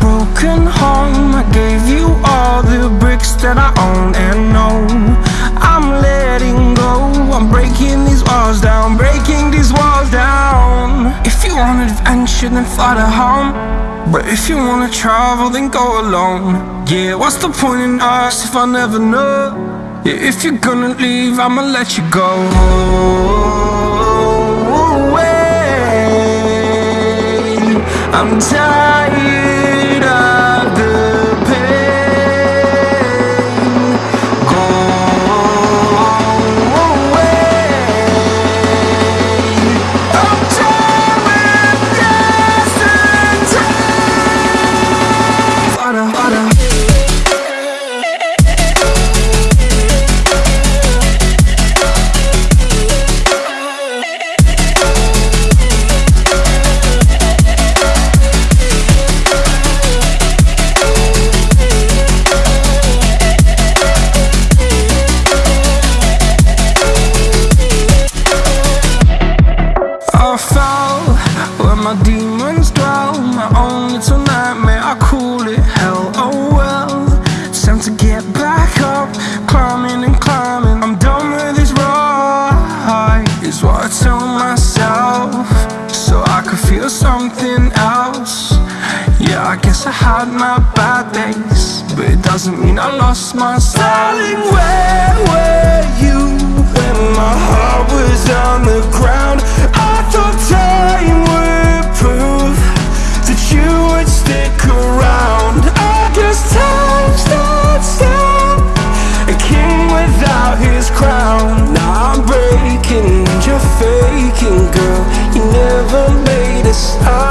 broken home. I gave you all the bricks that I own and know. I'm letting go. I'm breaking these walls down Breaking these walls down. If you want adventure then fly to home. But if you wanna travel then go alone. Yeah, what's the point in us if I never know? Yeah, if you're gonna leave I'ma let you go I'm tired demons dwell My own little nightmare, I call it. Hell Oh well, it's time to get back up. Climbing and climbing, I'm done with this ride Is what I tell myself. So I could feel something else. Yeah, I guess I had my bad days But it doesn't mean I lost my style without his crown. Now I'm breaking, you're faking, girl. You never made a sound.